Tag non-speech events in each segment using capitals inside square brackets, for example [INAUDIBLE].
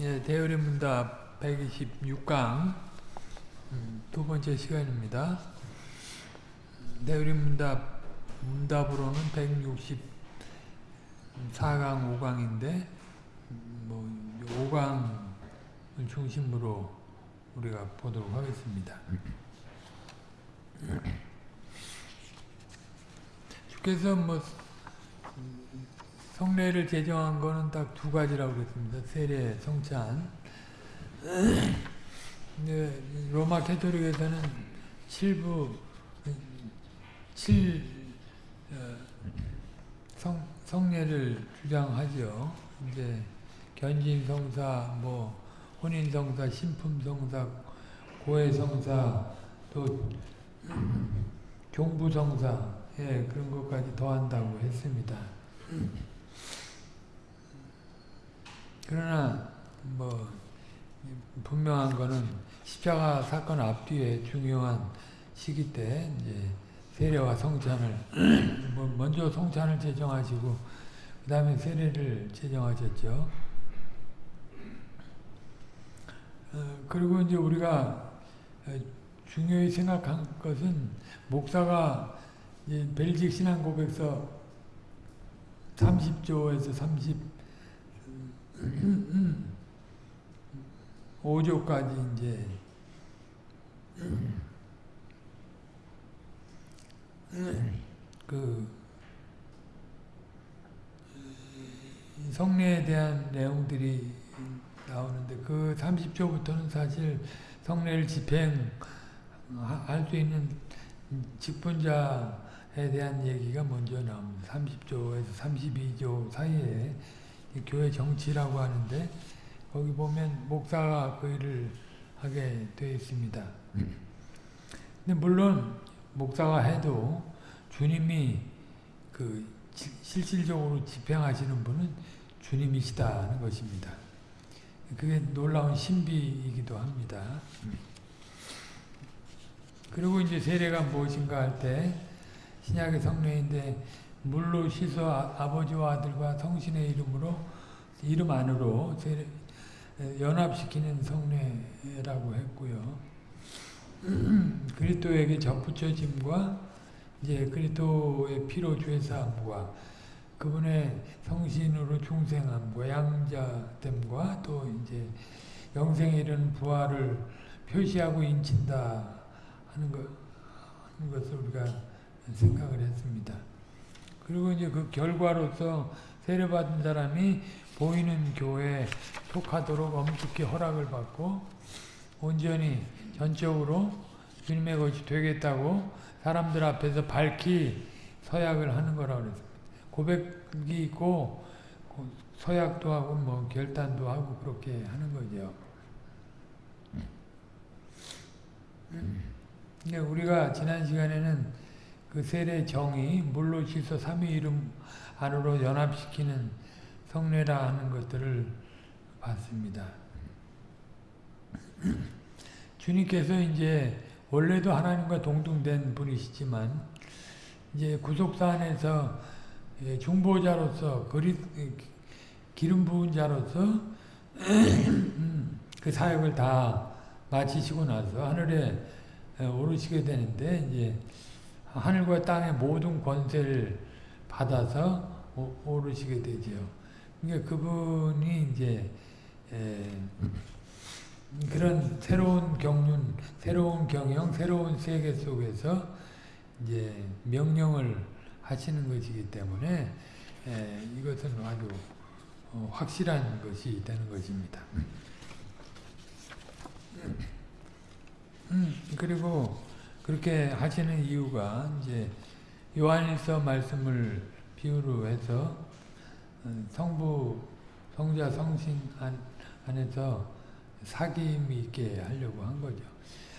예, 대열의 문답 126강 음, 두 번째 시간입니다. 대열의 문답 문답으로는 164강 5강인데 뭐 5강을 중심으로 우리가 보도록 하겠습니다. [CLEARS THROAT] 주께서 뭐 성례를 제정한 거는 딱 두 가지라고 그랬습니다. 세례, 성찬. 네, 로마 캐토릭에서는 7부, 7, 어, 성, 성례를 주장하죠. 이제 견진 성사, 뭐, 혼인 성사, 신품 성사, 고해 성사, 또 종부 성사, 예, 그런 것까지 더한다고 했습니다. 그러나 뭐 분명한 거는 십자가 사건 앞뒤에 중요한 시기 때 이제 세례와 성찬을 [CLEARS THROAT] 뭐 먼저 성찬을 제정하시고 그 다음에 세례를 제정하셨죠. 어, 그리고 이제 우리가 중요히 생각한 것은 목사가 벨직 신앙 고백서 30조에서 30 5조까지 이제 그 성례에 대한 내용들이 나오는데 그 30조부터는 사실 성례를 집행할 수 있는 직분자에 대한 얘기가 먼저 나옵니다. 30조에서 32조 사이에 교회 정치라고 하는데 거기 보면 목사가 그 일을 하게 되어 있습니다. 근데 물론 목사가 해도 주님이 그 실질적으로 집행하시는 분은 주님이시다는 것입니다. 그게 놀라운 신비이기도 합니다. 그리고 이제 세례가 무엇인가 할 때 신약의 성례인데 물로 씻어 아버지와 아들과 성신의 이름으로 이름 안으로 연합시키는 성례라고 했고요. [CLEARS THROAT] 그리스도에게 접붙여짐과 이제 그리스도의 피로 죄사함과 그분의 성신으로 중생함과 양자됨과 또 이제 영생에 이른 부활을 표시하고 인친다 하는, 것, 하는 것을 우리가 생각을 했습니다. 그리고 이제 그 결과로서 세례받은 사람이 보이는 교회에 속하도록 엄숙히 허락을 받고 온전히 전적으로 주님의 것이 되겠다고 사람들 앞에서 밝히 서약을 하는 거라고 그랬습니다. 고백이 있고 서약도 하고 뭐 결단도 하고 그렇게 하는 거죠. 그러니까 우리가 지난 시간에는 그 세례 정의 물로 씻어 삼위 이름 안으로 연합시키는 성례라 하는 것들을 봤습니다. [CLEARS THROAT] 주님께서 이제 원래도 하나님과 동등된 분이시지만 이제 구속사 안에서 예, 중보자로서 그리, 기름 부은 자로서 [CLEARS THROAT] 그 사역을 다 마치시고 나서 하늘에 오르시게 되는데 이제 하늘과 땅의 모든 권세를 받아서 오르시게 되죠. 그러니까 그분이 이제 그런 새로운 경륜, 새로운 경영, 새로운 세계 속에서 이제 명령을 하시는 것이기 때문에 이것은 아주 어, 확실한 것이 되는 것입니다. 음, 그리고 그렇게 하시는 이유가 이제 요한일서 말씀을 비유로 해서 어, 성부, 성자, 성신 안에서 사귐이 있게 하려고 한 거죠.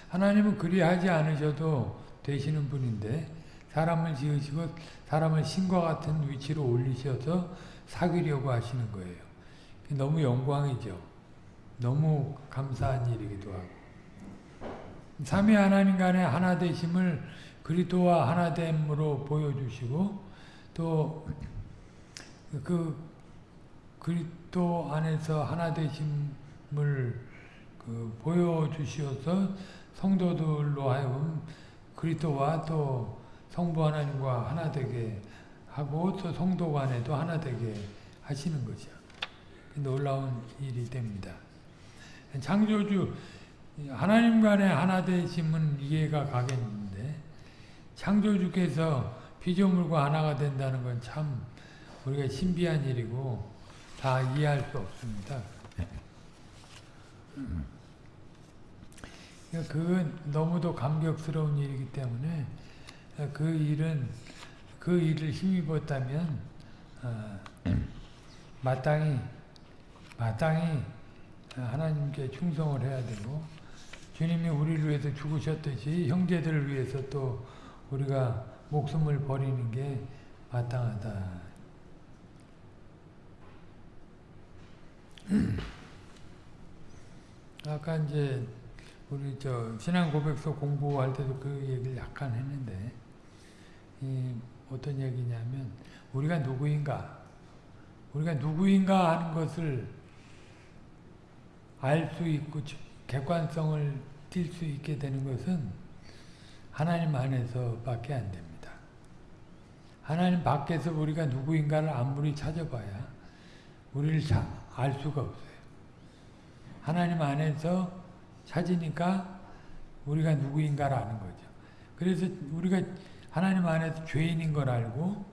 하나님은 그리하지 않으셔도 되시는 분인데 사람을 지으시고 사람을 신과 같은 위치로 올리셔서 사귀려고 하시는 거예요. 너무 영광이죠. 너무 감사한 일이기도 하고. 삼위 하나님 간의 하나 되심을 그리스도와 하나 됨으로 보여주시고 또 그 그리스도 안에서 하나 되심을 그 보여주시어서 성도들로 하여금 그리스도와 또 성부 하나님과 하나 되게 하고 또 성도 간에도 하나 되게 하시는 거죠. 놀라운 일이 됩니다. 창조주 하나님 간에 하나 되심은 이해가 가겠는데 창조주께서 피조물과 하나가 된다는 건 참 우리가 신비한 일이고 다 이해할 수 없습니다. 그러니까 그건 너무도 감격스러운 일이기 때문에 그 일은 그 일을 힘입었다면 어, 마땅히 마땅히 하나님께 충성을 해야 되고 주님이 우리를 위해서 죽으셨듯이 형제들을 위해서 또 우리가 목숨을 버리는 게 마땅하다. [CLEARS THROAT] 아까 이제 우리 저 신앙 고백서 공부할 때도 그 얘기를 약간 했는데 이 어떤 얘기냐면 우리가 누구인가 우리가 누구인가 하는 것을 알 수 있고 객관성을 띌 수 있게 되는 것은 하나님 안에서밖에 안 됩니다. 하나님 밖에서 우리가 누구인가를 아무리 찾아봐야 우리를 알 수가 없어요. 하나님 안에서 찾으니까 우리가 누구인가를 아는 거죠. 그래서 우리가 하나님 안에서 죄인인 걸 알고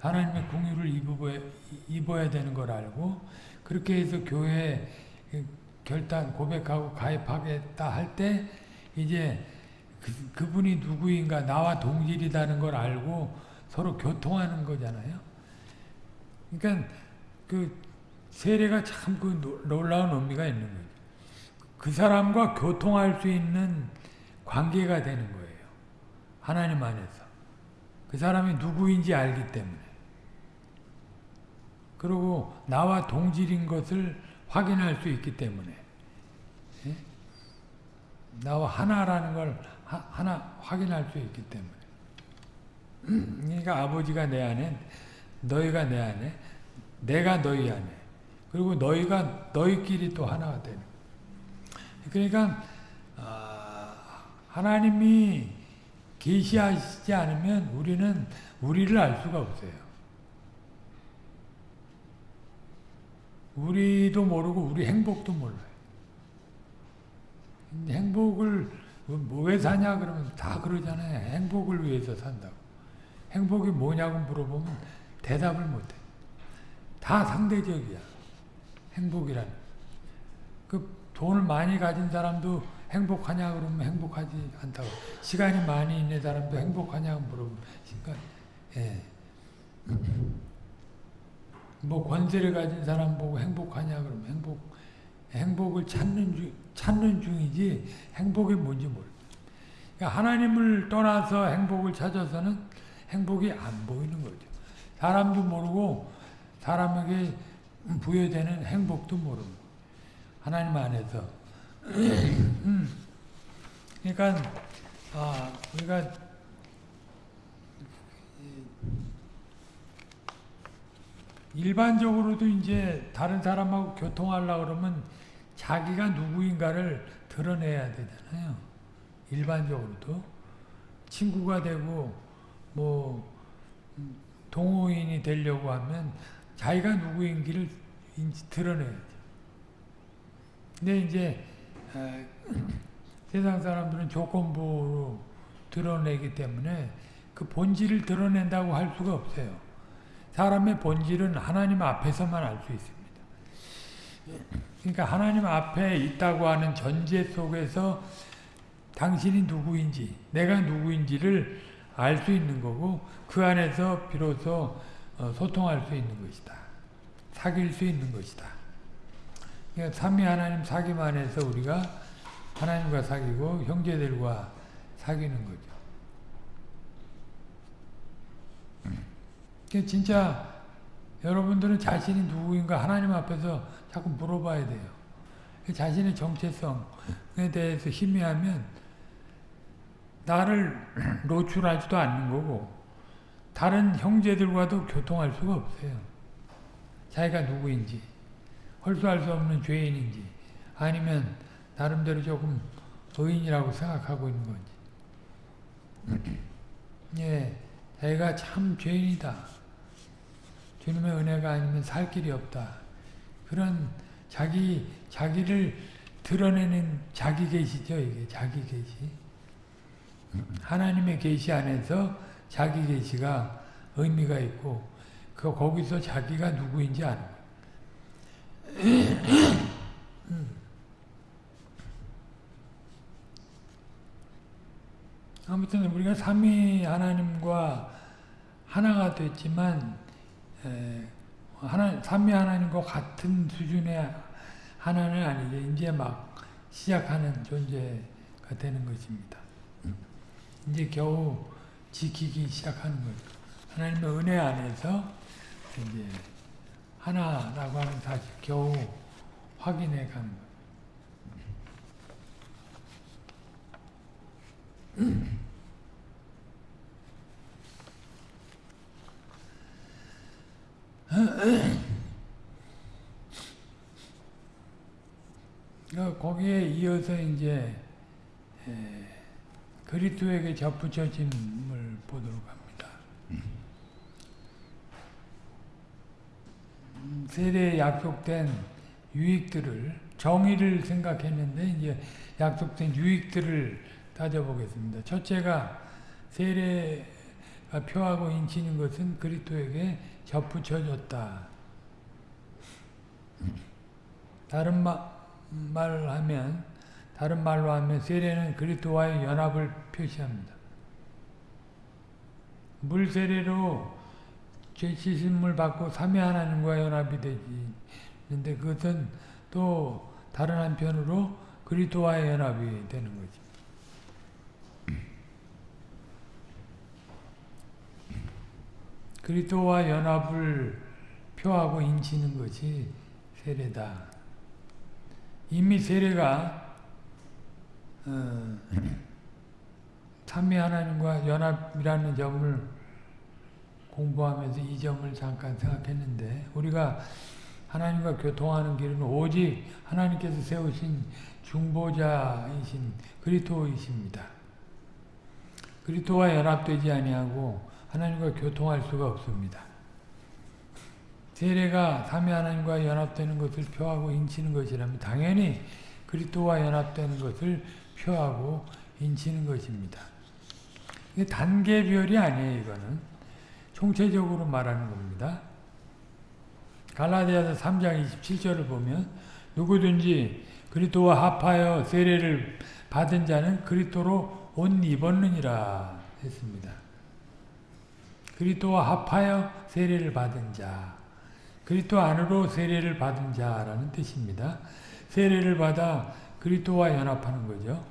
하나님의 공유를 입어야, 입어야 되는 걸 알고 그렇게 해서 교회에 결단 고백하고 가입하겠다 할 때 이제 그, 그분이 누구인가 나와 동질이다는 걸 알고 서로 교통하는 거잖아요. 그러니까 그 세례가 참 그 놀라운 의미가 있는 거예요. 그 사람과 교통할 수 있는 관계가 되는 거예요. 하나님 안에서. 그 사람이 누구인지 알기 때문에. 그리고 나와 동질인 것을 확인할 수 있기 때문에. 예? 나와 하나라는 걸 하, 나 확인할 수 있기 때문에. 그러니까 아버지가 내 안에, 너희가 내 안에, 내가 너희 안에, 그리고 너희가 너희끼리 또 하나가 되는 그러니까 어, 하나님이 계시하시지 않으면 우리는 우리를 알 수가 없어요. 우리도 모르고 우리 행복도 몰라요. 행복을 뭐왜 사냐 그러면 다 그러잖아요. 행복을 위해서 산다고. 행복이 뭐냐고 물어보면 대답을 못해. 다 상대적이야. 행복이란. 그 돈을 많이 가진 사람도 행복하냐 그러면 행복하지 않다고. 시간이 많이 있는 사람도 행복하냐고 물어보면 시간, 예. 뭐 권세를 가진 사람 보고 행복하냐 그러면 행복, 행복을 찾는 중, 찾는 중이지 행복이 뭔지 모르. 그러니까 하나님을 떠나서 행복을 찾아서는 행복이 안 보이는 거죠. 사람도 모르고 사람에게 부여되는 행복도 모르고. 하나님 안에서. [CLEARS THROAT] 음. 그러니까 아, 우리가 일반적으로도 이제 다른 사람하고 교통하려고 그러면 자기가 누구인가를 드러내야 되잖아요. 일반적으로도. 친구가 되고, 뭐, 동호인이 되려고 하면 자기가 누구인지를 드러내야죠. 근데 이제 어, 세상 사람들은 조건부로 드러내기 때문에 그 본질을 드러낸다고 할 수가 없어요. 사람의 본질은 하나님 앞에서만 알 수 있습니다. 그러니까 하나님 앞에 있다고 하는 전제 속에서 당신이 누구인지, 내가 누구인지를 알 수 있는 거고 그 안에서 비로소 어, 소통할 수 있는 것이다. 사귈 수 있는 것이다. 그러니까 삼위 하나님 사귐 안에서 우리가 하나님과 사귀고 형제들과 사귀는 거죠. 그러니까 진짜 여러분들은 자신이 누구인가 하나님 앞에서 자꾸 물어봐야 돼요. 자신의 정체성에 대해서 희미하면 나를 [CLEARS THROAT] 노출하지도 않는 거고 다른 형제들과도 교통할 수가 없어요. 자기가 누구인지. 헐수할 수 없는 죄인인지 아니면 나름대로 조금 의인이라고 생각하고 있는 건지. [CLEARS THROAT] 예, 자기가 참 죄인이다. 주님의 은혜가 아니면 살 길이 없다. 그런 자기 자기를 드러내는 자기 계시죠 이게 자기 계시. 하나님의 계시 안에서 자기 계시가 의미가 있고 그 거기서 자기가 누구인지 아는 아무튼 우리가 삼위 하나님과 하나가 됐지만 에, 하나 삼위 하나님과 같은 수준의 하나는 아니죠. 이제 막 시작하는 존재가 되는 것입니다. 이제 겨우 지키기 시작하는 거죠. 하나님의 은혜 안에서 이제 하나라고 하는 사실 겨우 확인해 가는 거예요. 거기에 이어서 이제 그리스도에게 접붙여짐을 보도록 합니다. 음, 세대에 약속된 유익들을 정의를 생각했는데 이제 약속된 유익들을 따져보겠습니다. 첫째가 세례가 표하고 인치는 것은 그리스도에게 접붙여졌다. 다른 마, 말을 하면 다른 말로 하면 세례는 그리스도와의 연합을 표시합니다. 물 세례로 죄 씻음을 받고 삼위 하나님과 연합이 되지. 근데 그것은 또 다른 한편으로 그리스도와의 연합이 되는 거지. 그리스도와 연합을 표하고 인치는 것이 세례다. 이미 세례가 어, [CLEARS THROAT] 삼위 하나님과 연합이라는 점을 공부하면서 이 점을 잠깐 생각했는데 우리가 하나님과 교통하는 길은 오직 하나님께서 세우신 중보자이신 그리스도이십니다. 그리스도와 연합되지 아니하고 하나님과 교통할 수가 없습니다. 세례가 삼위 하나님과 연합되는 것을 표하고 인치는 것이라면 당연히 그리스도와 연합되는 것을 표하고 인치는 것입니다. 이게 단계별이 아니에요, 이거는. 총체적으로 말하는 겁니다. 갈라디아서 3장 27절을 보면 누구든지 그리스도와 합하여 세례를 받은 자는 그리스도로 옷 입었느니라 했습니다. 그리스도와 합하여 세례를 받은 자 그리스도 안으로 세례를 받은 자라는 뜻입니다. 세례를 받아 그리스도와 연합하는 거죠.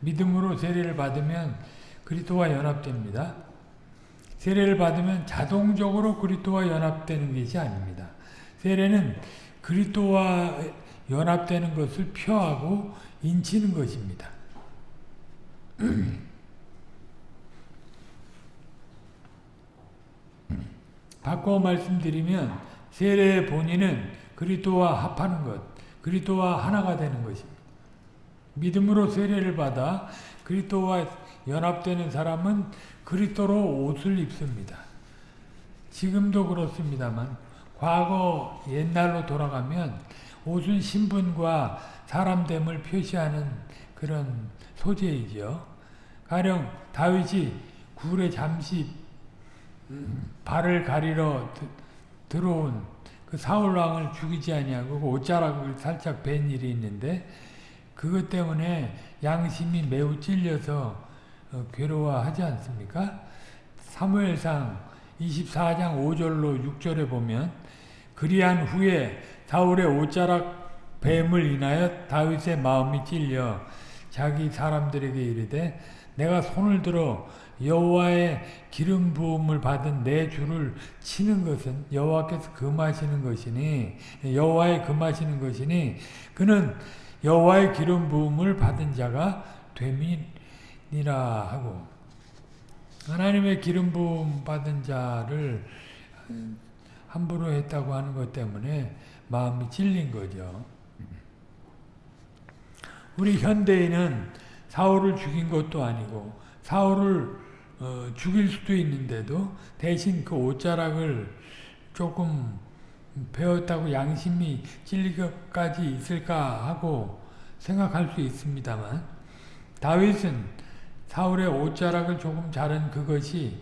믿음으로 세례를 받으면 그리스도와 연합됩니다. 세례를 받으면 자동적으로 그리스도와 연합되는 것이 아닙니다. 세례는 그리스도와 연합되는 것을 표하고 인치는 것입니다. [CLEARS THROAT] 바꿔 말씀드리면 세례의 본인은 그리스도와 합하는 것, 그리스도와 하나가 되는 것입니다. 믿음으로 세례를 받아 그리스도와 연합되는 사람은 그리스도로 옷을 입습니다. 지금도 그렇습니다만 과거 옛날로 돌아가면 옷은 신분과 사람됨을 표시하는 그런 소재이죠. 가령 다윗이 굴에 잠시 발을 가리러 들어온 그 사울 왕을 죽이지 아니하고 그 옷자락을 살짝 벤 일이 있는데 그것 때문에 양심이 매우 찔려서 어, 괴로워하지 않습니까? 사무엘상 24장 5절로 6절에 보면 그리한 후에 사울의 옷자락 뱀을 인하여 다윗의 마음이 찔려 자기 사람들에게 이르되 내가 손을 들어 여호와의 기름 부음을 받은 내 주를 치는 것은 여호와께서 금하시는 것이니 여호와의 금하시는 것이니 그는 여호와의 기름 부음을 받은 자가 됨이니라 하고 하나님의 기름 부음 받은 자를 함부로 했다고 하는 것 때문에 마음이 찔린 거죠. 우리 현대인은 사울을 죽인 것도 아니고 사울을 어, 죽일 수도 있는데도 대신 그 옷자락을 조금 배웠다고 양심이 찔리기까지 있을까 하고 생각할 수 있습니다만 다윗은 사울의 옷자락을 조금 자른 그것이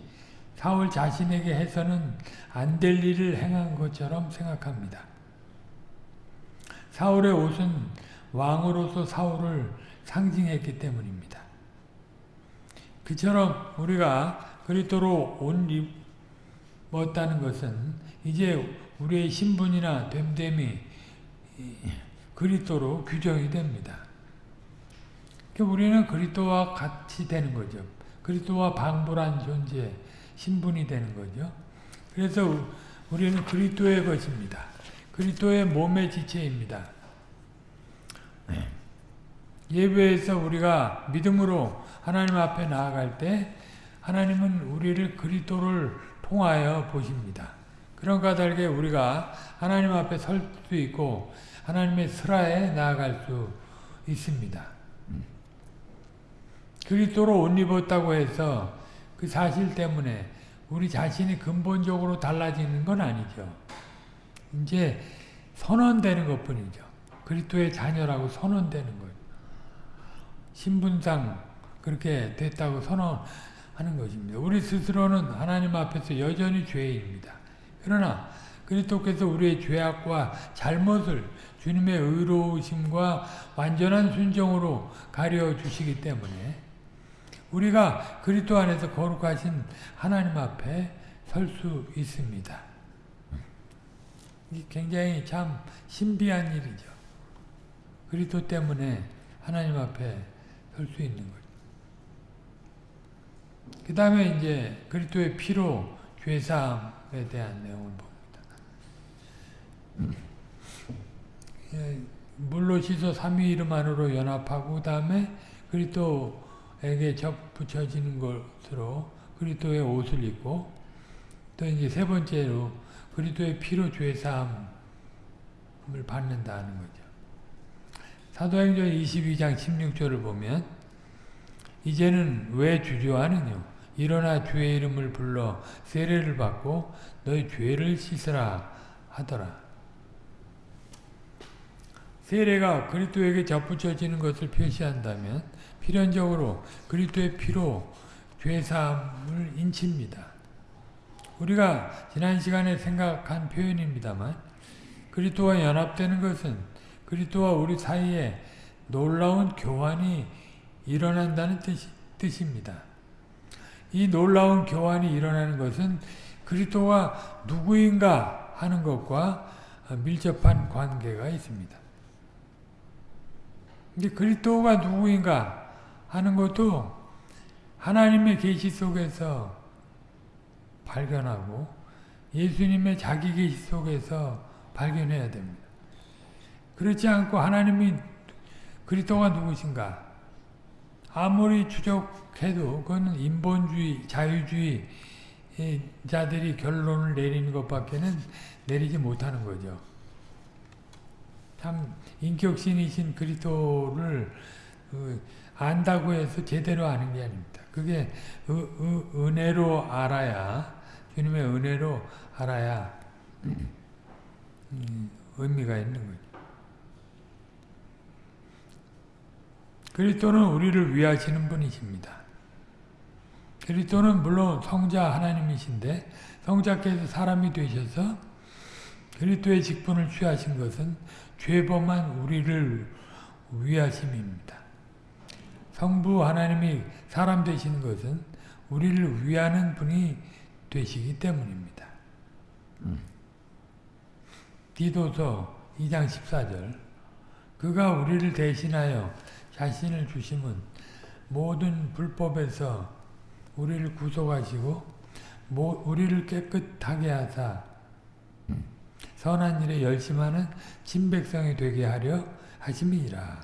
사울 자신에게 해서는 안 될 일을 행한 것처럼 생각합니다. 사울의 옷은 왕으로서 사울을 상징했기 때문입니다. 그처럼 우리가 그리스도로 옷 입었다는 것은 이제 우리의 신분이나 됨됨이 그리스도로 규정이 됩니다. 우리는 그리스도와 같이 되는 거죠. 그리스도와 방불한 존재, 신분이 되는 거죠. 그래서 우리는 그리스도의 것입니다. 그리스도의 몸의 지체입니다. 예배에서 우리가 믿음으로 하나님 앞에 나아갈 때 하나님은 우리를 그리스도를 통하여 보십니다. 그런 까닭에 우리가 하나님 앞에 설 수 있고 하나님의 슬하에 나아갈 수 있습니다. 그리스도로 옷 입었다고 해서 그 사실 때문에 우리 자신이 근본적으로 달라지는 건 아니죠. 이제 선언되는 것 뿐이죠. 그리스도의 자녀라고 선언되는 거예요. 신분상 그렇게 됐다고 선언하는 것입니다. 우리 스스로는 하나님 앞에서 여전히 죄인입니다. 그러나 그리스도께서 우리의 죄악과 잘못을 주님의 의로우심과 완전한 순종으로 가려 주시기 때문에 우리가 그리스도 안에서 거룩하신 하나님 앞에 설 수 있습니다. 굉장히 참 신비한 일이죠. 그리스도 때문에 하나님 앞에 설수 있는 거죠. 그 다음에 이제 그리스도의 피로 죄사함에 대한 내용을 봅니다. 예, 물로 씻어 삼위일음 으로 연합하고 그 다음에 그리스도에게 접붙여지는 것으로 그리스도의 옷을 입고 또 이제 세 번째로 그리스도의 피로 죄사함을 받는다는 거죠. 사도행전 22장 16절을 보면 이제는 왜 주저하느냐 일어나 주의 이름을 불러 세례를 받고 너희 죄를 씻으라 하더라. 세례가 그리스도에게 접붙여지는 것을 표시한다면 필연적으로 그리스도의 피로 죄사함을 인칩니다. 우리가 지난 시간에 생각한 표현입니다만 그리스도와 연합되는 것은 그리스도와 우리 사이에 놀라운 교환이 일어난다는 뜻이, 뜻입니다. 이 놀라운 교환이 일어나는 것은 그리스도가 누구인가 하는 것과 밀접한 관계가 있습니다. 근데 그리스도가 누구인가 하는 것도 하나님의 계시 속에서 발견하고 예수님의 자기 계시 속에서 발견해야 됩니다. 그렇지 않고 하나님이 그리스도가 누구신가 아무리 추적해도 그거는 인본주의, 자유주의 자들이 결론을 내리는 것밖에는 내리지 못하는 거죠. 참 인격신이신 그리스도를 그 안다고 해서 제대로 아는 게 아닙니다. 그게 은혜로 알아야 주님의 은혜로 알아야 음, 의미가 있는 거죠. 그리스도는 우리를 위하시는 분이십니다. 그리스도는 물론 성자 하나님이신데 성자께서 사람이 되셔서 그리스도의 직분을 취하신 것은 죄범한 우리를 위하심입니다. 성부 하나님이 사람 되시는 것은 우리를 위하는 분이 되시기 때문입니다. 디도서 2장 14절 그가 우리를 대신하여 자신을 주심은 모든 불법에서 우리를 구속하시고 우리를 깨끗하게 하사 선한 일에 열심하는 친백성이 되게 하려 하심이니라.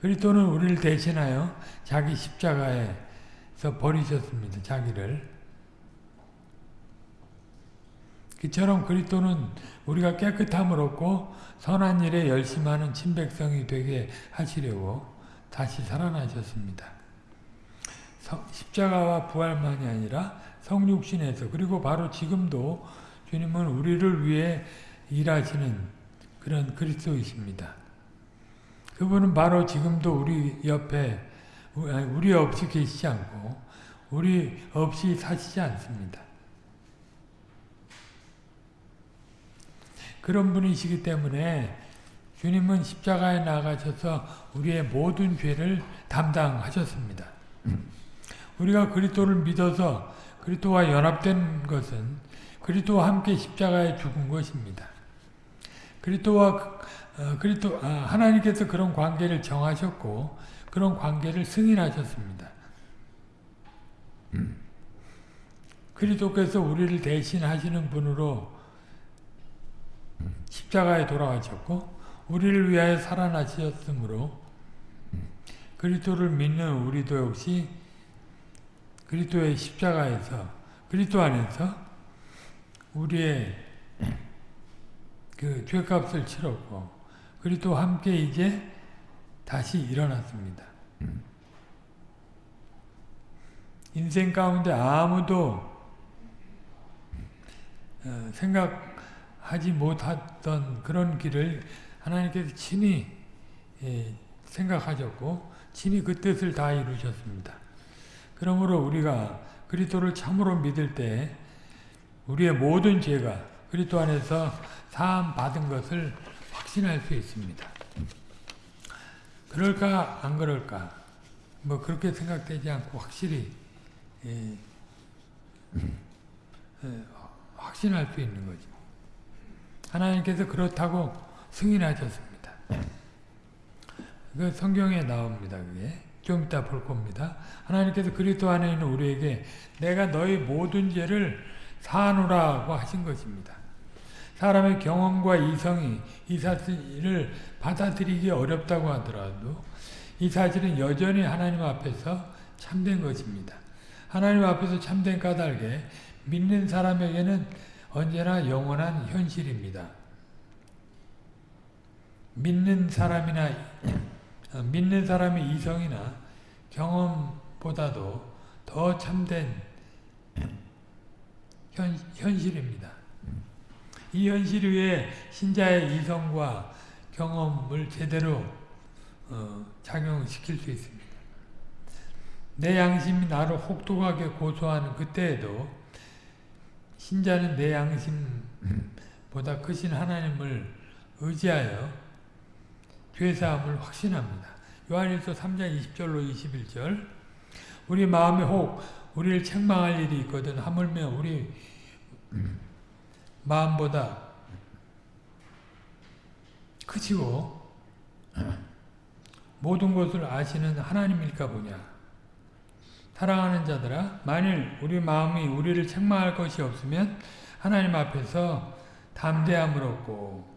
그리스도는 우리를 대신하여 자기 십자가에서 버리셨습니다. 자기를. 그처럼 그리스도는 우리가 깨끗함을 얻고 선한 일에 열심하는 친백성이 되게 하시려고 다시 살아나셨습니다. 십자가와 부활만이 아니라 성육신에서 그리고 바로 지금도 주님은 우리를 위해 일하시는 그런 그리스도이십니다. 그분은 바로 지금도 우리 옆에 우리 없이 계시지 않고 우리 없이 사시지 않습니다. 그런 분이시기 때문에 주님은 십자가에 나가셔서 우리의 모든 죄를 담당하셨습니다. 우리가 그리스도를 믿어서 그리스도와 연합된 것은 그리스도와 함께 십자가에 죽은 것입니다. 그리스도와 어, 그리스도 아, 하나님께서 그런 관계를 정하셨고 그런 관계를 승인하셨습니다. 그리스도께서 우리를 대신하시는 분으로 십자가에 돌아가셨고 우리를 위하여 살아나셨으므로 그리스도를 믿는 우리도 역시 그리스도의 십자가에서 그리스도 안에서 우리의 그 죄값을 치렀고 그리스도 함께 이제 다시 일어났습니다. 인생 가운데 아무도 어, 생각 하지 못했던 그런 길을 하나님께서 친히 예, 생각하셨고 친히 그 뜻을 다 이루셨습니다. 그러므로 우리가 그리스도를 참으로 믿을 때 우리의 모든 죄가 그리스도 안에서 사함 받은 것을 확신할 수 있습니다. 그럴까 안 그럴까 뭐 그렇게 생각되지 않고 확실히 예, 예, 확신할 수 있는 거죠. 하나님께서 그렇다고 승인하셨습니다. 그 성경에 나옵니다. 그게 좀 이따 볼 겁니다. 하나님께서 그리스도 안에 있는 우리에게 내가 너희 모든 죄를 사하노라고 하신 것입니다. 사람의 경험과 이성이 이 사실을 받아들이기 어렵다고 하더라도 이 사실은 여전히 하나님 앞에서 참된 것입니다. 하나님 앞에서 참된 까닭에 믿는 사람에게는 언제나 영원한 현실입니다. 믿는 사람이나 어, 믿는 사람의 이성이나 경험보다도 더 참된 현, 현실입니다. 이 현실 위에 신자의 이성과 경험을 제대로 어, 작용시킬 수 있습니다. 내 양심이 나를 혹독하게 고소하는 그때에도 신자는 내 양심보다 크신 하나님을 의지하여 죄사함을 확신합니다. 요한일서 3장 20절로 21절 우리 마음에 혹 우리를 책망할 일이 있거든 하물며 우리 마음보다 크시고 모든 것을 아시는 하나님일까 보냐. 사랑하는 자들아 만일 우리 마음이 우리를 책망할 것이 없으면 하나님 앞에서 담대함을 얻고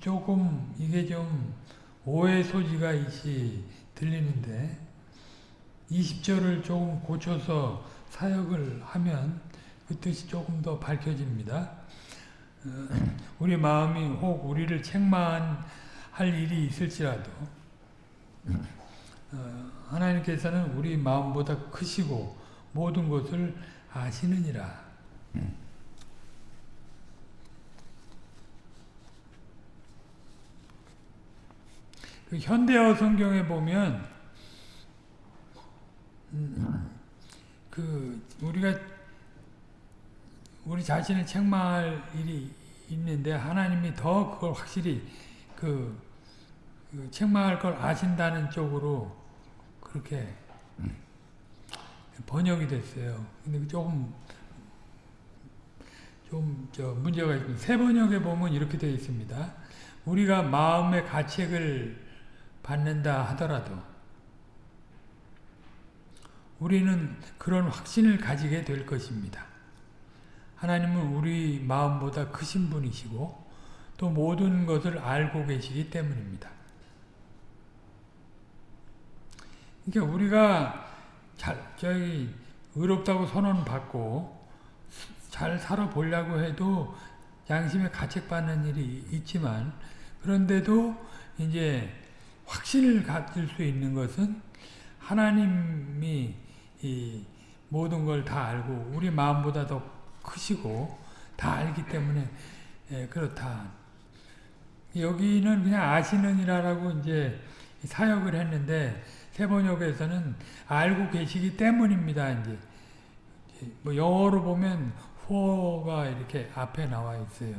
조금 이게 좀 오해 소지가 있이 들리는데 20절을 조금 고쳐서 사역을 하면 그 뜻이 조금 더 밝혀집니다. 어, 우리 마음이 혹 우리를 책망할 일이 있을지라도 어, 하나님께서는 우리 마음보다 크시고 모든 것을 아시느니라. 그 현대어 성경에 보면 음, 그 우리가 우리 자신을 책망할 일이 있는데 하나님이 더 그걸 확실히 그, 그 책망할 걸 아신다는 쪽으로 그렇게 번역이 됐어요. 근데 조금 좀 저 문제가 있습니다. 새 번역에 보면 이렇게 되어 있습니다. 우리가 마음의 가책을 받는다 하더라도 우리는 그런 확신을 가지게 될 것입니다. 하나님은 우리 마음보다 크신 분이시고 또 모든 것을 알고 계시기 때문입니다. 그러니까 우리가 잘, 저희 의롭다고 선언받고 잘 살아보려고 해도 양심에 가책받는 일이 있지만 그런데도 이제 확신을 가질 수 있는 것은 하나님이 이 모든 걸 다 알고 우리 마음보다 더 크시고 다 알기 때문에 예, 그렇다. 여기는 그냥 아시는 이라고 이제 사역을 했는데 세번역에서는 알고 계시기 때문입니다. 이제 뭐 영어로 보면 for가 이렇게 앞에 나와 있어요.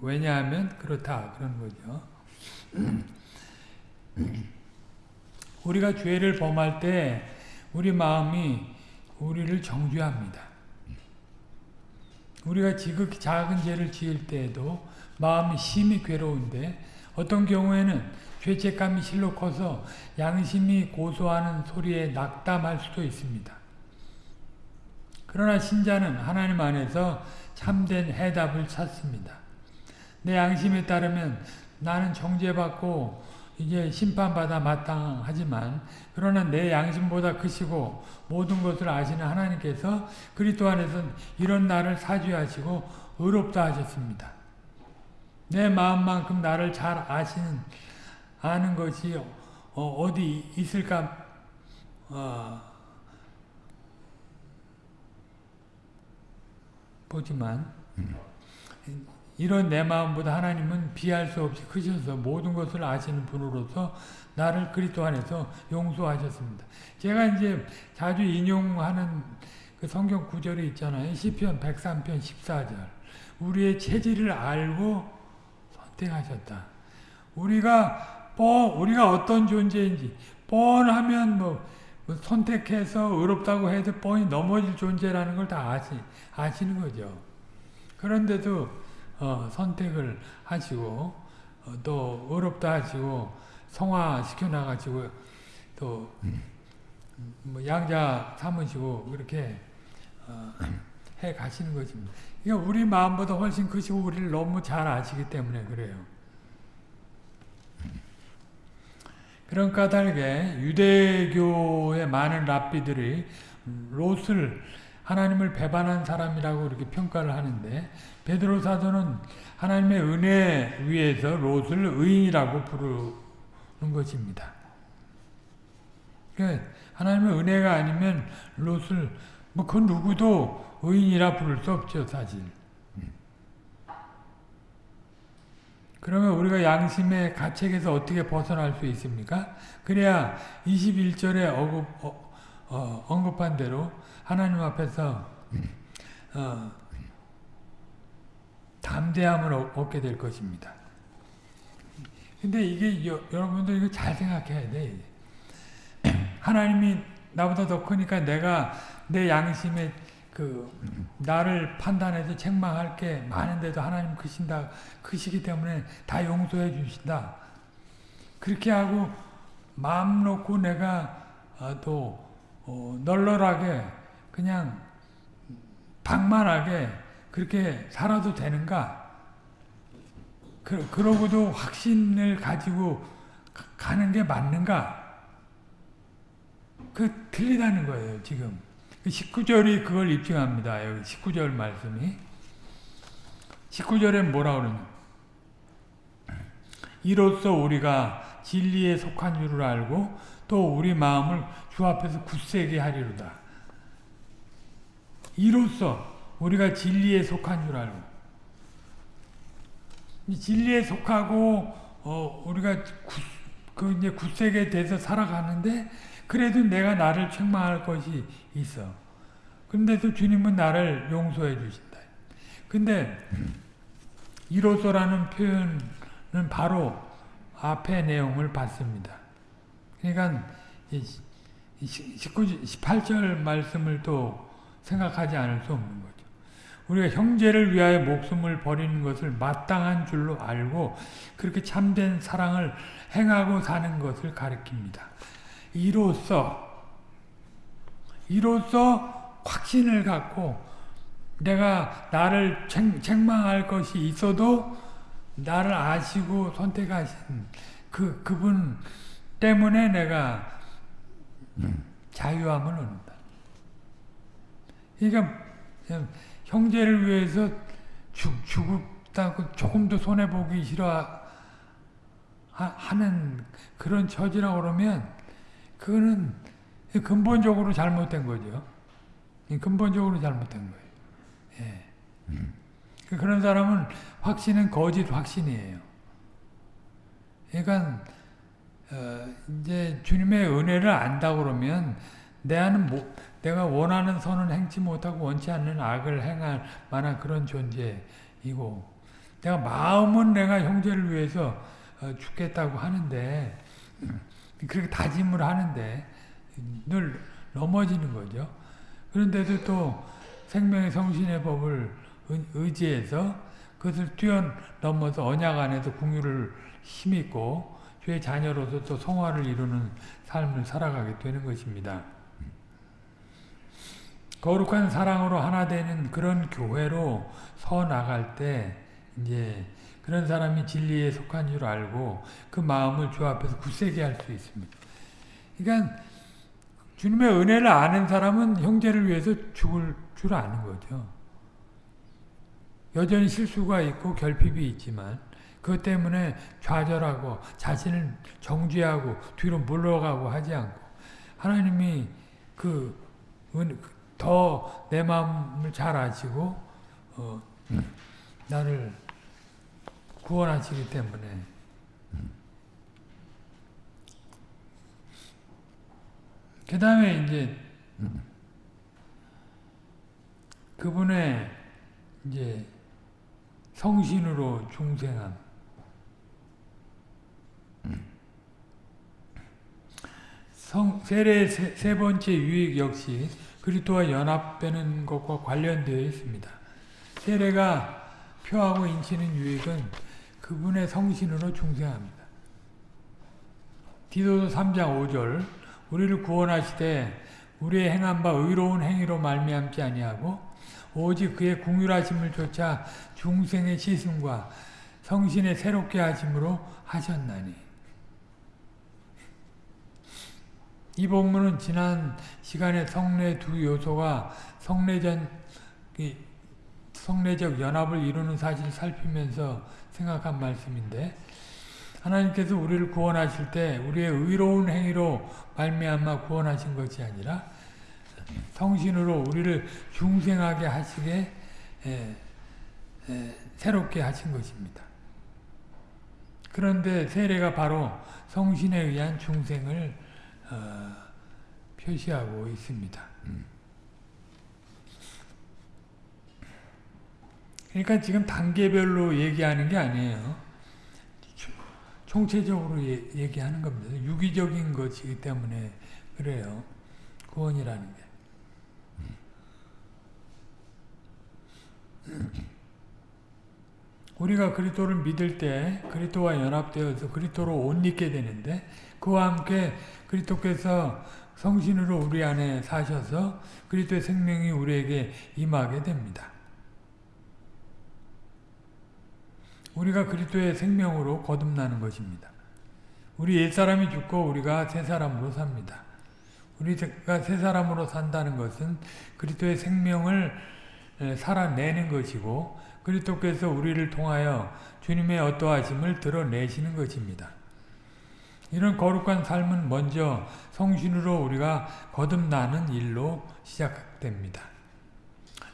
왜냐하면 그렇다 그런 거죠. [CLEARS THROAT] 우리가 죄를 범할 때 우리 마음이 우리를 정죄합니다. 우리가 지극히 작은 죄를 지을 때에도 마음이 심히 괴로운데 어떤 경우에는 죄책감이 실로 커서 양심이 고소하는 소리에 낙담할 수도 있습니다. 그러나 신자는 하나님 안에서 참된 해답을 찾습니다. 내 양심에 따르면 나는 정죄받고 이제 심판받아 마땅하지만 그러나 내 양심보다 크시고 모든 것을 아시는 하나님께서 그리스도 안에서 이런 나를 사죄하시고 의롭다 하셨습니다. 내 마음만큼 나를 잘 아시는 아는 것이 어, 디 있을까 어, 보지만 이런 내 마음보다 하나님은 비할 수 없이 크셔서 모든 것을 아시는 분으로서 나를 그리스도 안에서 용서하셨습니다. 제가 이제 자주 인용하는 그 성경 구절이 있잖아요. 시편 103편 14절. 우리의 체질을 알고 선택하셨다. 우리가 뻔 우리가 어떤 존재인지 뻔하면 뭐, 뭐 선택해서 의롭다고 해도 뻔히 넘어질 존재라는 걸 다 아시 아시는 거죠. 그런데도 어, 선택을 하시고 어, 또 어렵다 하시고 성화시켜 나가시고 또 뭐 양자 삼으시고 그렇게 어, 해 가시는 것입니다. 그러니까 우리 마음보다 훨씬 크시고 우리를 너무 잘 아시기 때문에 그래요. 그런 까닭에 유대교의 많은 랍비들이 롯을 하나님을 배반한 사람이라고 이렇게 평가를 하는데 베드로 사도는 하나님의 은혜 위에서 롯을 의인이라고 부르는 것입니다. 그러니까 하나님의 은혜가 아니면 롯을 뭐 그 누구도 의인이라 부를 수 없죠 사실. 그러면 우리가 양심의 가책에서 어떻게 벗어날 수 있습니까? 그래야 21절에 어급, 어, 어, 언급한 대로 하나님 앞에서 어, 담대함을 얻게 될 것입니다. 근데 이게 여, 러분들 이거 잘 생각해야 돼. [CLEARS THROAT] 하나님이 나보다 더 크니까 내가 내 양심에 그 나를 판단해서 책망할 게 많은데도 하나님 크신다 크시기 때문에 다 용서해 주신다. 그렇게 하고 마음 놓고 내가 어, 또 어, 널널하게 그냥 방만하게 그렇게 살아도 되는가? 그, 그러고도 확신을 가지고 가는 게 맞는가? 그 틀리다는 거예요, 지금. 19절이 그 그걸 입증합니다. 여기 19절 말씀이. 19절에 뭐라 그러냐. 이로써 우리가 진리에 속한 줄을 알고 또 우리 마음을 주 앞에서 굳세게 하리로다. 이로써 우리가 진리에 속한 줄 알고 진리에 속하고 어, 우리가 구, 그 이제 굳세게 돼서 살아가는데 그래도 내가 나를 책망할 것이 있어. 근데도 주님은 나를 용서해 주신다. 근데 이로서라는 표현은 바로 앞의 내용을 받습니다. 그러니까 19, 18절 말씀을 또 생각하지 않을 수 없는 거죠. 우리가 형제를 위하여 목숨을 버리는 것을 마땅한 줄로 알고 그렇게 참된 사랑을 행하고 사는 것을 가리킵니다. 이로써 이로써 확신을 갖고 내가 나를 책망할 것이 있어도 나를 아시고 선택하신 그 그분 때문에 내가 자유함을 얻는다. 그러니까 형제를 위해서 죽, 죽다고 조금도 손해보기 싫어 하는 그런 처지라고 그러면 그거는 근본적으로 잘못된 거죠. 근본적으로 잘못된 거예요. 예. 그런 사람은 확신은 거짓 확신이에요. 그러니까 어, 이제 주님의 은혜를 안다 그러면 내는 뭐, 내가 원하는 선은 행치 못하고 원치 않는 악을 행할 만한 그런 존재이고 내가 마음은 내가 형제를 위해서 어, 죽겠다고 하는데 그렇게 다짐을 하는데 늘 넘어지는 거죠. 그런데도 또 생명의 성신의 법을 의지해서 그것을 뛰어넘어서 언약 안에서 궁유를 힘있고 주의 자녀로서 또 성화를 이루는 삶을 살아가게 되는 것입니다. 거룩한 사랑으로 하나 되는 그런 교회로 서 나갈 때 이제 그런 사람이 진리에 속한 줄 알고 그 마음을 주 앞에서 굳세게 할 수 있습니다. 그러니까 주님의 은혜를 아는 사람은 형제를 위해서 죽을 줄 아는 거죠. 여전히 실수가 있고 결핍이 있지만 그것 때문에 좌절하고 자신을 정죄하고 뒤로 물러가고 하지 않고 하나님이 그 더 내 마음을 잘 아시고 어, 나를 구원하시기 때문에 그 다음에 이제 그분의 이제 성신으로 중생함 성, 세례 세, 세 번째 유익 역시 그리스도와 연합되는 것과 관련되어 있습니다. 세례가 표하고 인치는 유익은 그분의 성신으로 중생합니다. 디도서 3장 5절 우리를 구원하시되 우리의 행한 바 의로운 행위로 말미암지 아니하고 오직 그의 궁율하심을 쫓아 중생의 시승과 성신의 새롭게 하심으로 하셨나니 이 본문은 지난 시간에 성례 두 요소가 성례전 성례적 연합을 이루는 사실을 살피면서 생각한 말씀인데 하나님께서 우리를 구원하실 때 우리의 의로운 행위로 말미암아 구원하신 것이 아니라 성신으로 우리를 중생하게 하시게 에, 에, 새롭게 하신 것입니다. 그런데 세례가 바로 성신에 의한 중생을 어, 표시하고 있습니다. 그러니까 지금 단계별로 얘기하는 게 아니에요. 총체적으로 예, 얘기하는 겁니다. 유기적인 것이기 때문에 그래요. 구원이라는 게. 우리가 그리스도를 믿을 때 그리스도와 연합되어서 그리스도로 옷 입게 되는데 그와 함께 그리스도께서 성신으로 우리 안에 사셔서 그리스도의 생명이 우리에게 임하게 됩니다. 우리가 그리스도의 생명으로 거듭나는 것입니다. 우리 옛사람이 죽고 우리가 새 사람으로 삽니다. 우리가 새 사람으로 산다는 것은 그리스도의 생명을 살아내는 것이고 그리스도께서 우리를 통하여 주님의 어떠하심을 드러내시는 것입니다. 이런 거룩한 삶은 먼저 성신으로 우리가 거듭나는 일로 시작됩니다.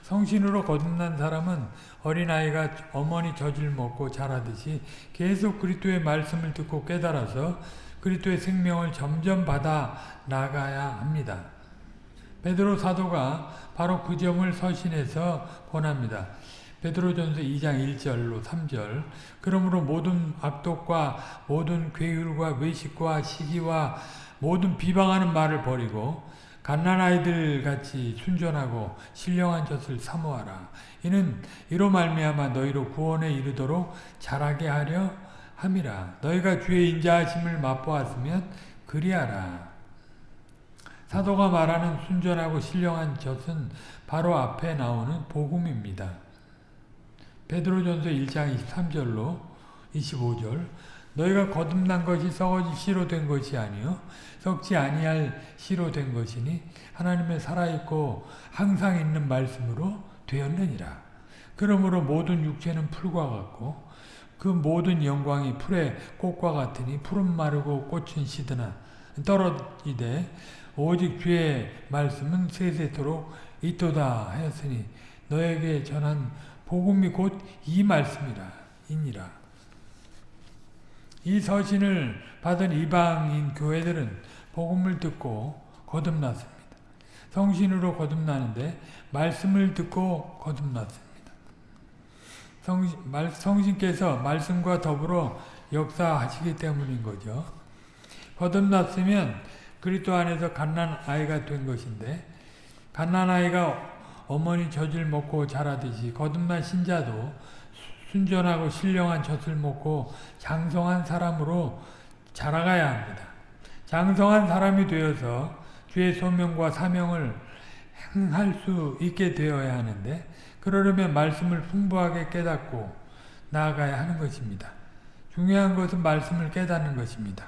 성신으로 거듭난 사람은 어린아이가 어머니 젖을 먹고 자라듯이 계속 그리스도의 말씀을 듣고 깨달아서 그리스도의 생명을 점점 받아 나가야 합니다. 베드로 사도가 바로 그 점을 서신해서 권합니다. 베드로전서 2장 1절로 3절 그러므로 모든 악독과 모든 괴율과 외식과 시기와 모든 비방하는 말을 버리고 갓난아이들 같이 순전하고 신령한 젖을 사모하라. 이는 이로 말미암아 너희로 구원에 이르도록 자라게 하려 함이라. 너희가 주의 인자하심을 맛보았으면 그리하라. 사도가 말하는 순전하고 신령한 젖은 바로 앞에 나오는 복음입니다. 베드로전서 1장 23절로 25절 너희가 거듭난 것이 썩어지 씨로 된 것이 아니요 썩지 아니할 씨로 된 것이니 하나님의 살아있고 항상 있는 말씀으로 되었느니라. 그러므로 모든 육체는 풀과 같고 그 모든 영광이 풀의 꽃과 같으니 풀은 마르고 꽃은 시드나 떨어지되 오직 주의 말씀은 세세토록 있도다 하였으니 너에게 전한 복음이 곧 이 말씀이라 이니라. 이 서신을 받은 이방인 교회들은 복음을 듣고 거듭났습니다. 성신으로 거듭나는데 말씀을 듣고 거듭났습니다. 성신, 말, 성신께서 말씀과 더불어 역사하시기 때문인 거죠. 거듭났으면 그리스도 안에서 갓난 아이가 된 것인데 갓난 아이가 어머니 젖을 먹고 자라듯이 거듭난 신자도 순전하고 신령한 젖을 먹고 장성한 사람으로 자라가야 합니다. 장성한 사람이 되어서 주의 소명과 사명을 행할 수 있게 되어야 하는데 그러려면 말씀을 풍부하게 깨닫고 나아가야 하는 것입니다. 중요한 것은 말씀을 깨닫는 것입니다.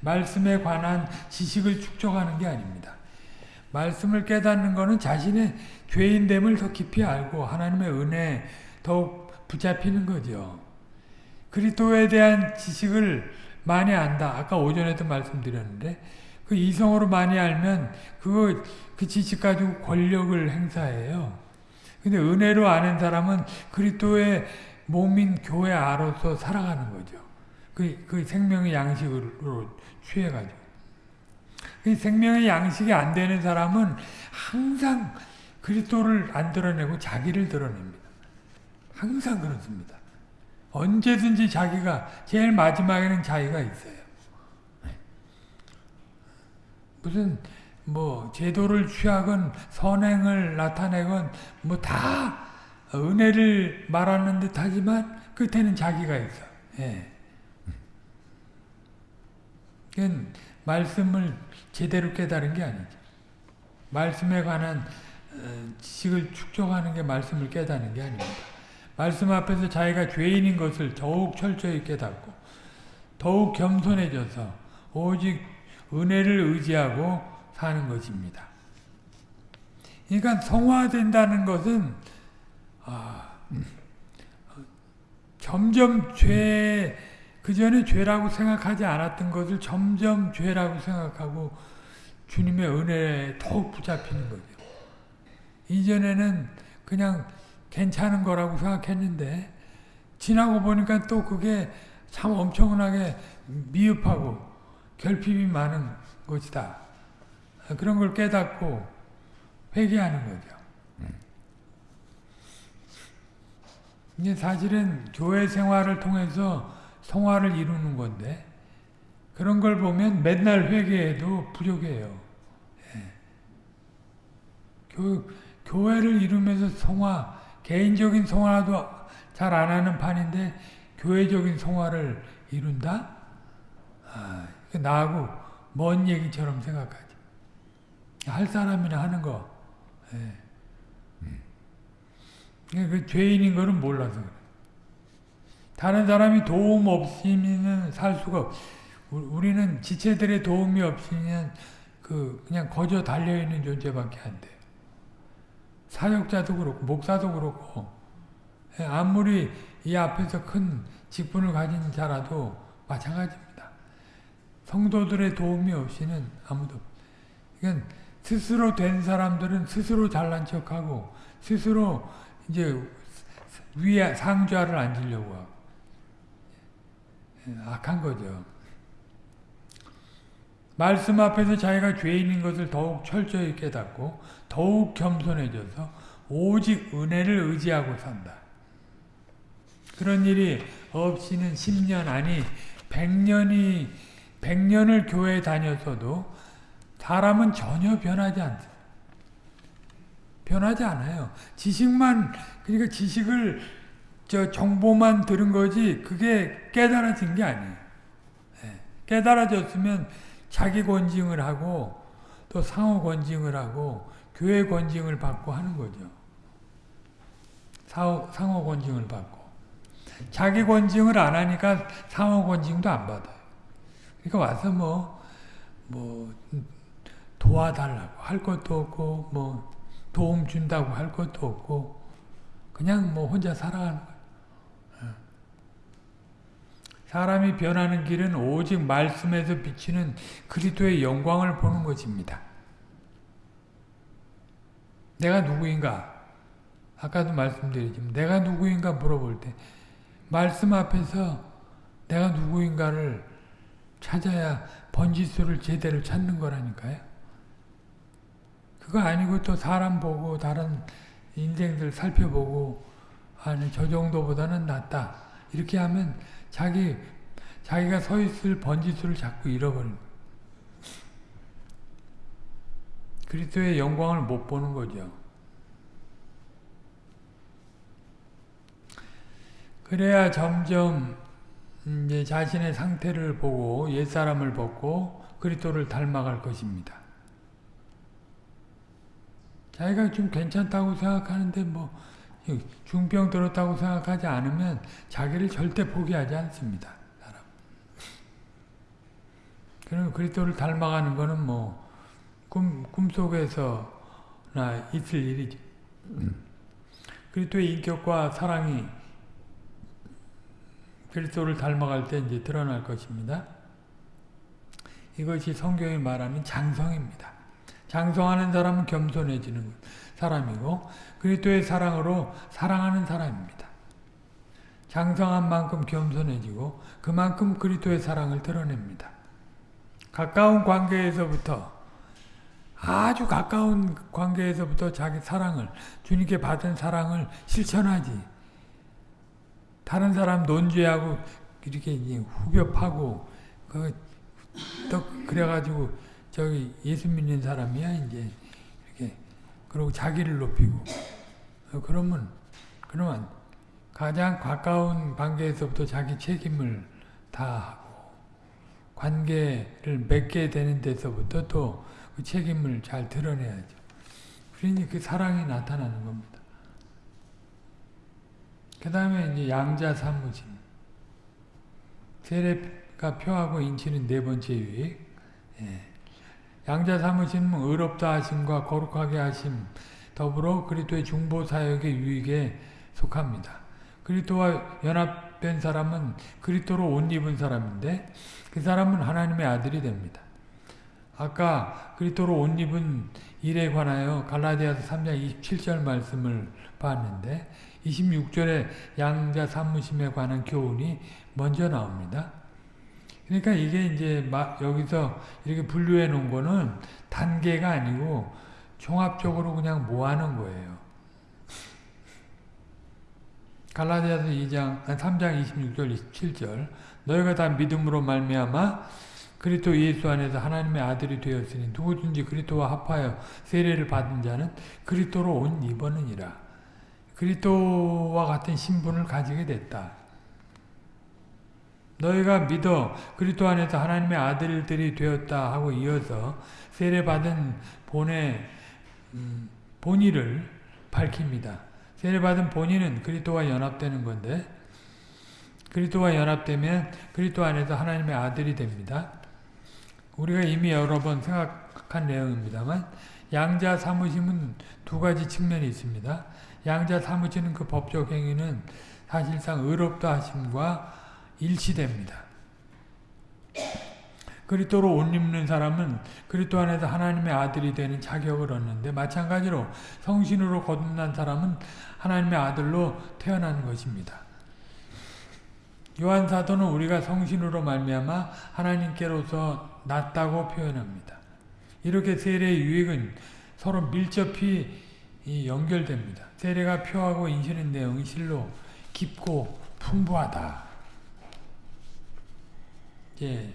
말씀에 관한 지식을 축적하는 게 아닙니다. 말씀을 깨닫는 것은 자신의 죄인됨을 더 깊이 알고 하나님의 은혜에 더욱 붙잡히는 거죠. 그리스도에 대한 지식을 많이 안다. 아까 오전에도 말씀드렸는데 그 이성으로 많이 알면 그거 그 지식 가지고 권력을 행사해요. 근데 은혜로 아는 사람은 그리스도의 몸인 교회 아로서 살아가는 거죠. 그, 그 생명의 양식으로 취해가지고. 그 생명의 양식이 안 되는 사람은 항상 그리스도를 안 드러내고 자기를 드러냅니다. 항상 그렇습니다. 언제든지 자기가 제일 마지막에는 자기가 있어요. 무슨 뭐 제도를 취하건 선행을 나타내건 뭐 다 은혜를 말하는 듯 하지만 끝에는 자기가 있어. 예. 그건 말씀을 제대로 깨달은 게 아니죠. 말씀에 관한 어, 지식을 축적하는 게 말씀을 깨닫는 게 아닙니다. 말씀 앞에서 자기가 죄인인 것을 더욱 철저히 깨닫고 더욱 겸손해져서 오직 은혜를 의지하고 사는 것입니다. 그러니까 성화된다는 것은 아, 점점 죄, 그 전에 죄라고 생각하지 않았던 것을 점점 죄라고 생각하고 주님의 은혜에 더욱 붙잡히는 거죠. 이전에는 그냥 괜찮은 거라고 생각했는데 지나고 보니까 또 그게 참 엄청나게 미흡하고 결핍이 많은 것이다. 그런 걸 깨닫고 회개하는 거죠. 이게 사실은 교회 생활을 통해서 성화를 이루는 건데 그런 걸 보면 맨날 회개해도 부족해요. 예. 교, 교회를 이루면서 성화, 개인적인 성화도 잘 안 하는 판인데 교회적인 성화를 이룬다? 아, 나하고 먼 얘기처럼 생각하지. 할 사람이나 하는 거. 예. 그 죄인인 거는 몰라서 그래. 다른 사람이 도움 없이는 살 수가 없. 우리는 지체들의 도움이 없으면 그 그냥 거저 달려 있는 존재밖에 안 돼요. 사역자도 그렇고 목사도 그렇고 예, 아무리 이 앞에서 큰 직분을 가진 자라도 마찬가지입니다. 성도들의 도움이 없이는 아무도 그러니까 스스로 된 사람들은 스스로 잘난 척하고 스스로 이제 위에 상좌를 앉으려고 하고 예, 악한 거죠. 말씀 앞에서 자기가 죄인인 것을 더욱 철저히 깨닫고 더욱 겸손해져서 오직 은혜를 의지하고 산다. 그런 일이 없이는 10년 아니 100년이 100년을 교회에 다녔어도 사람은 전혀 변하지 않다. 변하지 않아요. 지식만 그러니까 지식을 저 정보만 들은 거지 그게 깨달아진 게 아니에요. 네. 깨달아졌으면 자기 권징을 하고 또 상호 권징을 하고 교회 권징을 받고 하는 거죠. 상호, 상호 권징을 받고 자기 권징을 안 하니까 상호 권징도 안 받아요. 그러니까 와서 뭐, 뭐, 도와달라고 할 것도 없고, 뭐, 도움 준다고 할 것도 없고, 그냥 뭐 혼자 살아가는 거예요. 어. 사람이 변하는 길은 오직 말씀에서 비치는 그리스도의 영광을 보는 것입니다. 내가 누구인가? 아까도 말씀드렸지만 내가 누구인가 물어볼 때 말씀 앞에서 내가 누구인가를 찾아야 번지수를 제대로 찾는 거라니까요. 그거 아니고 또 사람 보고 다른 인생들 살펴보고 아니 저 정도보다는 낫다. 이렇게 하면 자기 자기가 서 있을 번지수를 자꾸 잃어버린 그리스도의 영광을 못 보는 거죠. 그래야 점점 이제 자신의 상태를 보고 옛사람을 벗고 그리스도를 닮아갈 것입니다. 자기가 좀 괜찮다고 생각하는데 뭐 중병 들었다고 생각하지 않으면 자기를 절대 포기하지 않습니다. 사람. 그럼 그리스도를 닮아가는 거는 뭐 꿈, 꿈속에서나 있을 일이죠. 그리스도의 인격과 사랑이 그리스도를 닮아갈 때 이제 드러날 것입니다. 이것이 성경이 말하는 장성입니다. 장성하는 사람은 겸손해지는 사람이고 그리스도의 사랑으로 사랑하는 사람입니다. 장성한 만큼 겸손해지고 그만큼 그리스도의 사랑을 드러냅니다. 가까운 관계에서부터 아주 가까운 관계에서부터 자기 사랑을 주님께 받은 사랑을 실천하지 다른 사람 논죄하고 이렇게 후벼 파고 그또 그래가지고 저기 예수 믿는 사람이야 이제 그리고 자기를 높이고 어, 그러면 그러면 가장 가까운 관계에서부터 자기 책임을 다하고 관계를 맺게 되는 데서부터 또 그 책임을 잘 드러내야죠. 그러니 그 사랑이 나타나는 겁니다. 그 다음에 이제 양자 사무진. 세례가 표하고 인치는 네 번째 유익. 예. 양자 사무진은 의롭다 하심과 거룩하게 하심, 더불어 그리스도의 중보 사역의 유익에 속합니다. 그리스도와 연합된 사람은 그리스도로 옷 입은 사람인데 그 사람은 하나님의 아들이 됩니다. 아까 그리스도로 옷 입은 일에 관하여 갈라디아서 3장 27절 말씀을 봤는데 26절에 양자 산무심에 관한 교훈이 먼저 나옵니다. 그러니까 이게 이제 여기서 이렇게 분류해 놓은 거는 단계가 아니고 종합적으로 그냥 모아놓은 거예요. 갈라디아서 2장, 3장 26절, 27절 너희가 다 믿음으로 말미암아 그리스도 예수 안에서 하나님의 아들이 되었으니 누구든지 그리스도와 합하여 세례를 받은 자는 그리스도로 온 입었느니라. 그리스도와 같은 신분을 가지게 됐다. 너희가 믿어 그리스도 안에서 하나님의 아들들이 되었다 하고 이어서 세례받은 본의 음, 본의를 밝힙니다. 세례받은 본의는 그리스도와 연합되는 건데 그리스도와 연합되면 그리스도 안에서 하나님의 아들이 됩니다. 우리가 이미 여러 번 생각한 내용입니다만 양자 사무심은 두 가지 측면이 있습니다. 양자 사무치는 그 법적 행위는 사실상 의롭다 하심과 일치됩니다. 그리스도로 옷 입는 사람은 그리스도 안에서 하나님의 아들이 되는 자격을 얻는데 마찬가지로 성신으로 거듭난 사람은 하나님의 아들로 태어나는 것입니다. 요한 사도는 우리가 성신으로 말미암아 하나님께로서 낫다고 표현합니다. 이렇게 세례의 유익은 서로 밀접히 연결됩니다. 세례가 표하고 인시는 내용이 실로 깊고 풍부하다. 예,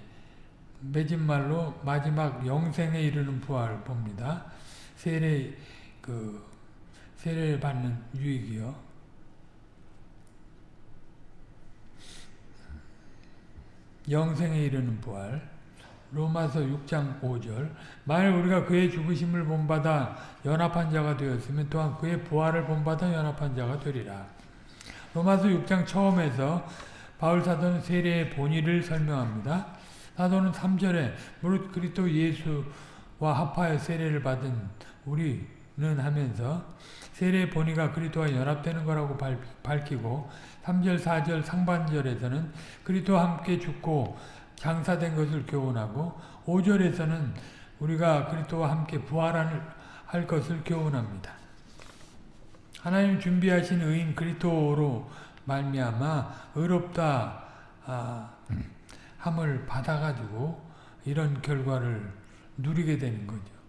매진말로 마지막 영생에 이르는 부활을 봅니다. 세례 그 세례를 받는 유익이요. 영생에 이르는 부활. 로마서 6장 5절 만일 우리가 그의 죽으심을 본받아 연합한 자가 되었으면 또한 그의 부활을 본받아 연합한 자가 되리라. 로마서 6장 처음에서 바울 사도는 세례의 본의를 설명합니다. 사도는 3절에 무릇 그리스도 예수와 합하여 세례를 받은 우리는 하면서 세례의 본의가 그리스도와 연합되는 거라고 밝히고 3절 4절 상반절에서는 그리스도와 함께 죽고 장사된 것을 교훈하고 5절에서는 우리가 그리스도와 함께 부활할 것을 교훈합니다. 하나님 준비하신 의인 그리스도로 말미암아 의롭다 아, 함을 받아가지고 이런 결과를 누리게 되는 거죠.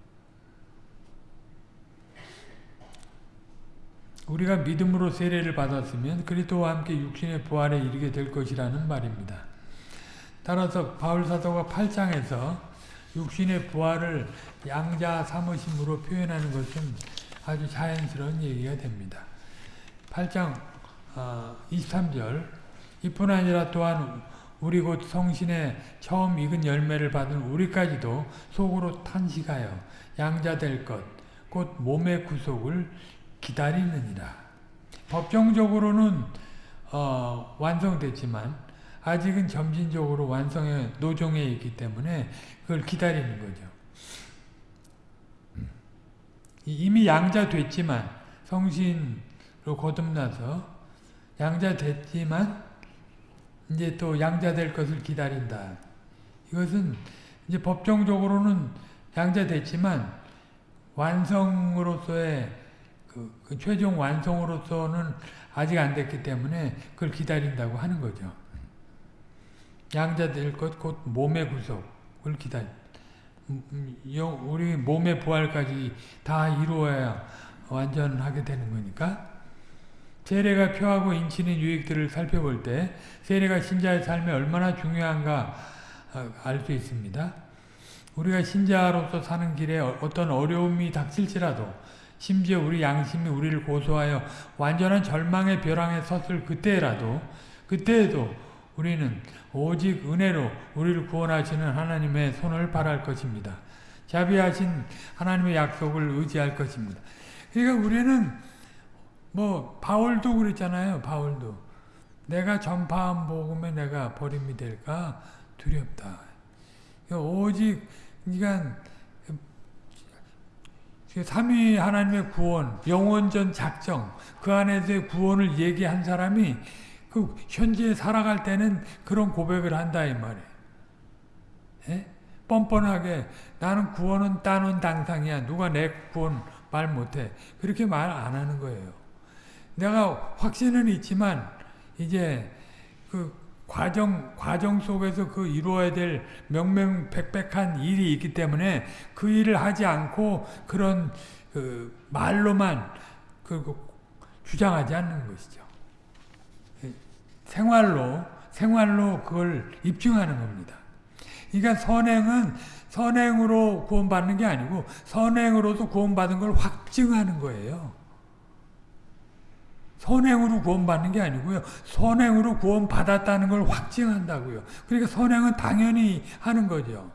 우리가 믿음으로 세례를 받았으면 그리스도와 함께 육신의 부활에 이르게 될 것이라는 말입니다. 따라서 바울 사도가 8장에서 육신의 부활을 양자 삼으심으로 표현하는 것은 아주 자연스러운 얘기가 됩니다. 8장 23절 이뿐 아니라 또한 우리 곧 성신의 처음 익은 열매를 받은 우리까지도 속으로 탄식하여 양자 될 것, 곧 몸의 구속을 기다리느니라. 법정적으로는 어, 완성됐지만 아직은 점진적으로 완성의 노정에 있기 때문에 그걸 기다리는 거죠. 이미 양자 됐지만 성신으로 거듭나서 양자 됐지만 이제 또 양자 될 것을 기다린다. 이것은 이제 법정적으로는 양자 됐지만 완성으로서의 그, 그 최종 완성으로서는 아직 안 됐기 때문에 그걸 기다린다고 하는 거죠. 양자 될 것 곧 몸의 구속을 기다리. 음, 음, 우리 몸의 부활까지 다 이루어야 완전하게 되는 거니까 세례가 표하고 인치는 유익들을 살펴볼 때 세례가 신자의 삶에 얼마나 중요한가 어, 알수 있습니다. 우리가 신자로서 사는 길에 어, 어떤 어려움이 닥칠지라도 심지어 우리 양심이 우리를 고소하여 완전한 절망의 벼랑에 섰을 그때라도 그때에도 우리는 오직 은혜로 우리를 구원하시는 하나님의 손을 바랄 것입니다. 자비하신 하나님의 약속을 의지할 것입니다. 그러니까 우리는 뭐 바울도 그랬잖아요. 바울도 내가 전파한 복음에 내가 버림이 될까 두렵다. 오직 그러니까 삼위 하나님의 구원, 영원전 작정, 그 안에서의 구원을 얘기한 사람이 그 현재 살아갈 때는 그런 고백을 한다 이 말이에요. 예? 뻔뻔하게 나는 구원은 따는 당상이야. 누가 내 구원 말 못해. 그렇게 말 안 하는 거예요. 내가 확신은 있지만 이제 그 과정 과정 속에서 그 이루어야 될 명명백백한 일이 있기 때문에 그 일을 하지 않고 그런 그 말로만 그 주장하지 않는 것이죠. 생활로 생활로 그걸 입증하는 겁니다. 그러니까 선행은 선행으로 구원받는 게 아니고 선행으로도 구원받은 걸 확증하는 거예요. 선행으로 구원받는 게 아니고요. 선행으로 구원받았다는 걸 확증한다고요. 그러니까 선행은 당연히 하는 거죠.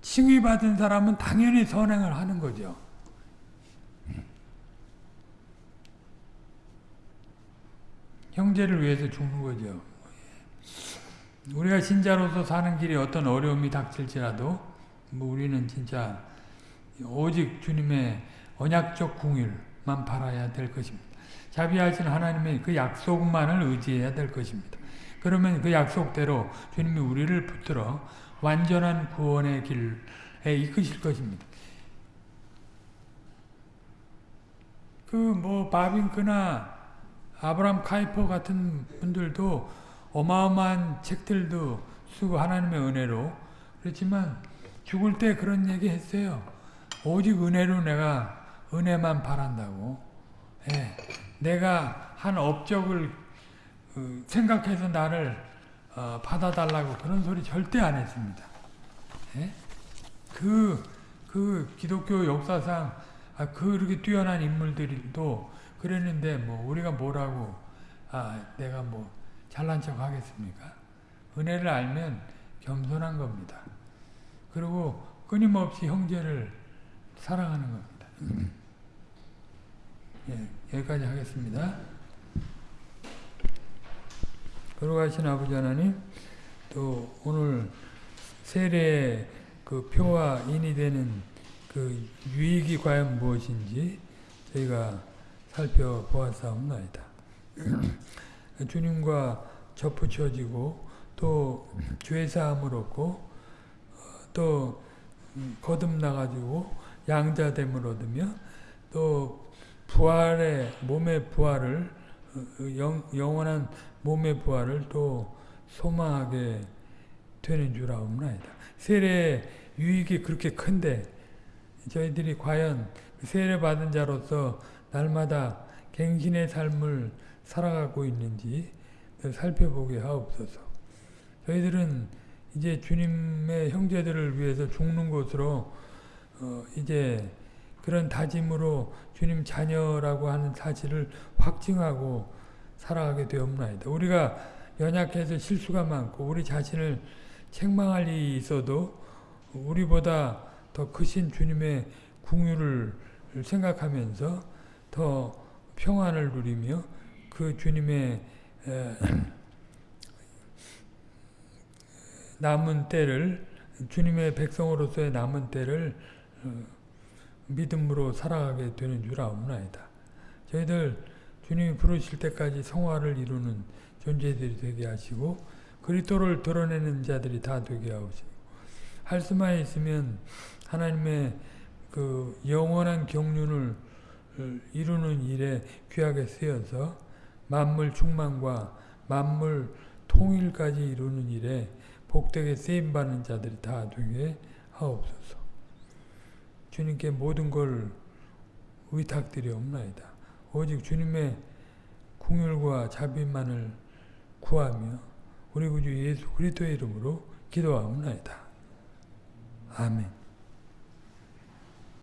칭의받은 사람은 당연히 선행을 하는 거죠. 형제를 위해서 죽는 거죠. 우리가 신자로서 사는 길에 어떤 어려움이 닥칠지라도 뭐 우리는 진짜 오직 주님의 언약적 궁율 만 바라야 될 것입니다. 자비하신 하나님의 그 약속만을 의지해야 될 것입니다. 그러면 그 약속대로 주님이 우리를 붙들어 완전한 구원의 길에 이끄실 것입니다. 그 뭐 바빙크나 아브람 카이퍼 같은 분들도 어마어마한 책들도 쓰고 하나님의 은혜로 그렇지만 죽을 때 그런 얘기 했어요. 오직 은혜로 내가 은혜만 바란다고. 예, 내가 한 업적을 어, 생각해서 나를 어, 받아달라고 그런 소리 절대 안 했습니다. 예? 그, 그 기독교 역사상 아, 그렇게 뛰어난 인물들도 그랬는데 뭐 우리가 뭐라고 아 내가 뭐 잘난 척 하겠습니까? 은혜를 알면 겸손한 겁니다. 그리고 끊임없이 형제를 사랑하는 겁니다. 예, 여기까지 하겠습니다. 걸어가신 아버지 하나님, 또 오늘 세례 그 표와 인이 되는 그 유익이 과연 무엇인지 저희가 살펴보았사옵나이다. [CLEARS THROAT] 주님과 접붙여지고 또 죄사함을 얻고 어, 또 거듭나가지고 양자됨을 얻으며 또 부활의 몸의 부활을 어, 영, 영원한 몸의 부활을 또 소망하게 되는 줄 아옵나이다. 세례의 유익이 그렇게 큰데 저희들이 과연 세례 받은 자로서 날마다 갱신의 삶을 살아가고 있는지 살펴보게 하옵소서. 저희들은 이제 주님의 형제들을 위해서 죽는 것으로 어 이제 그런 다짐으로 주님 자녀라고 하는 사실을 확증하고 살아가게 되옵나이다. 우리가 연약해서 실수가 많고 우리 자신을 책망할 일이 있어도 우리보다 더 크신 주님의 궁유를 생각하면서 더 평안을 누리며 그 주님의 남은 때를 주님의 백성으로서의 남은 때를 어, 믿음으로 살아가게 되는 줄 아옵나이다. 저희들 주님이 부르실 때까지 성화를 이루는 존재들이 되게 하시고 그리스도를 드러내는 자들이 다 되게 하시고 할 수만 있으면 하나님의 그 영원한 경륜을 이루는 일에 귀하게 쓰여서 만물 충만과 만물 통일까지 이루는 일에 복되게 쓰임받는 자들이 다 되게 하옵소서. 주님께 모든 걸 의탁드리옵나이다. 오직 주님의 궁율과 자비만을 구하며 우리 구주 예수 그리스도의 이름으로 기도하옵나이다. 아멘